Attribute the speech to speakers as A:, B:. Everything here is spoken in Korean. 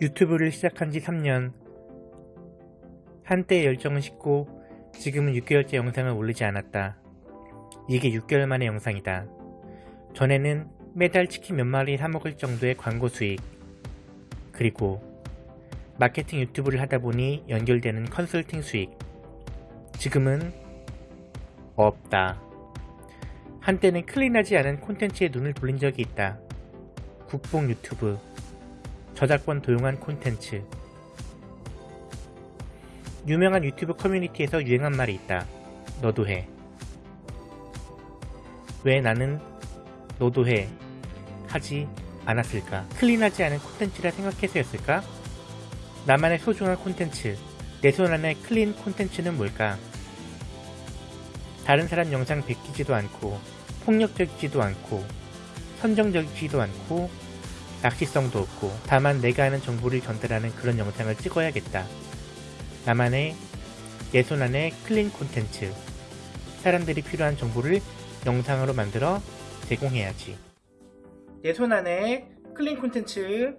A: 유튜브를 시작한 지 3년 한때 열정은 식고 지금은 6개월째 영상을 올리지 않았다. 이게 6개월 만의 영상이다. 전에는 매달 치킨 몇 마리 사먹을 정도의 광고 수익 그리고 마케팅 유튜브를 하다보니 연결되는 컨설팅 수익 지금은 없다. 한때는 클린하지 않은 콘텐츠에 눈을 돌린 적이 있다. 국뽕 유튜브 저작권 도용한 콘텐츠 유명한 유튜브 커뮤니티에서 유행한 말이 있다. 너도 해. 왜 나는 너도 해 하지 않았을까? clean하지 않은 콘텐츠라 생각해서였을까? 나만의 소중한 콘텐츠, 내 손 안에 clean 콘텐츠는 뭘까? 다른 사람 영상 베끼지도 않고 폭력적이지도 않고 선정적이지도 않고 낚시성도 없고 다만 내가 아는 정보를 전달하는 그런 영상을 찍어야겠다. 나만의 안에 clean 콘텐츠 사람들이 필요한 정보를 영상으로 만들어 제공해야지. 안에 clean 콘텐츠